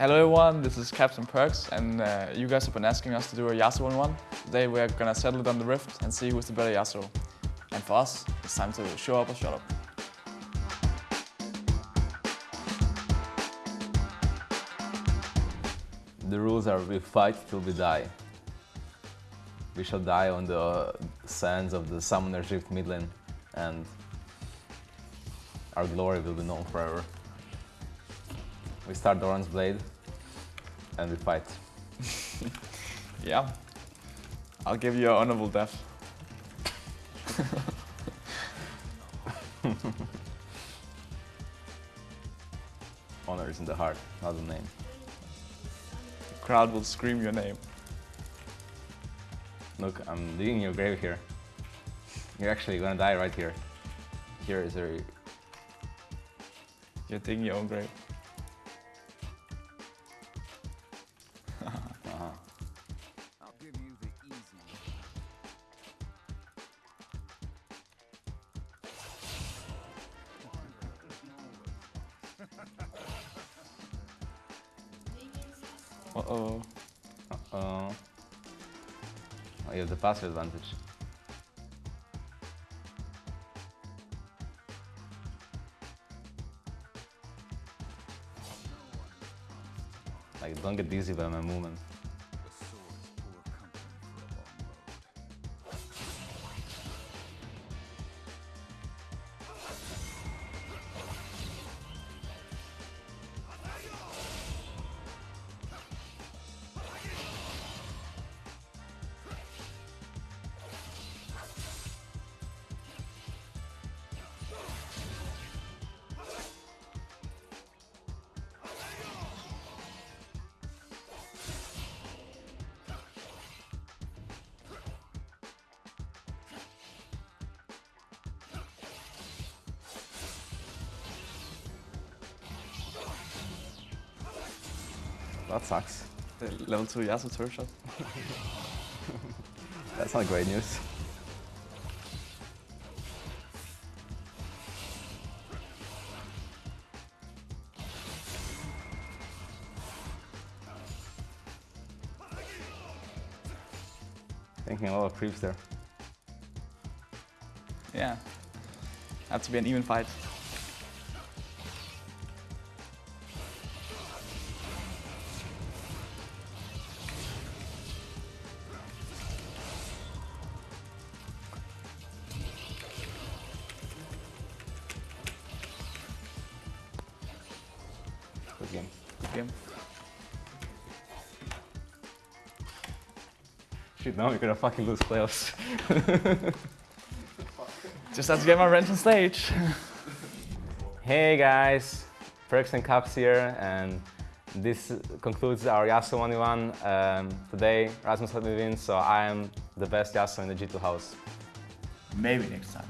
Hello everyone, this is Caps and Perkz and uh, you guys have been asking us to do a Yasuo 1-1. Today we're gonna settle it on the Rift and see who's the better Yasuo. And for us, it's time to show up or shut up. The rules are we fight till we die. We shall die on the sands of the Summoner's Rift mid lane and our glory will be known forever. We start Doran's Blade and we fight. Yeah, I'll give you an honorable death. Honor is in the heart, not the name. The crowd will scream your name. Look, I'm digging your grave here. You're actually gonna die right here. Here is a... You're digging your own grave. Uh-oh. Uh-oh. Oh, you have the passive advantage. Like, don't get dizzy by my movement. That sucks. The level 2 Yasuo turret shot. That's not great news. Thinking a lot of creeps there. Yeah. Have to be an even fight. Good game. Shit, now we're gonna fucking lose playoffs. Just have to get my rent on stage. Hey guys, Perkz and Caps here, and this concludes our Yasuo 1v1. Um, today, Rasmus let me win, so I am the best Yasuo in the G2 house. Maybe next time.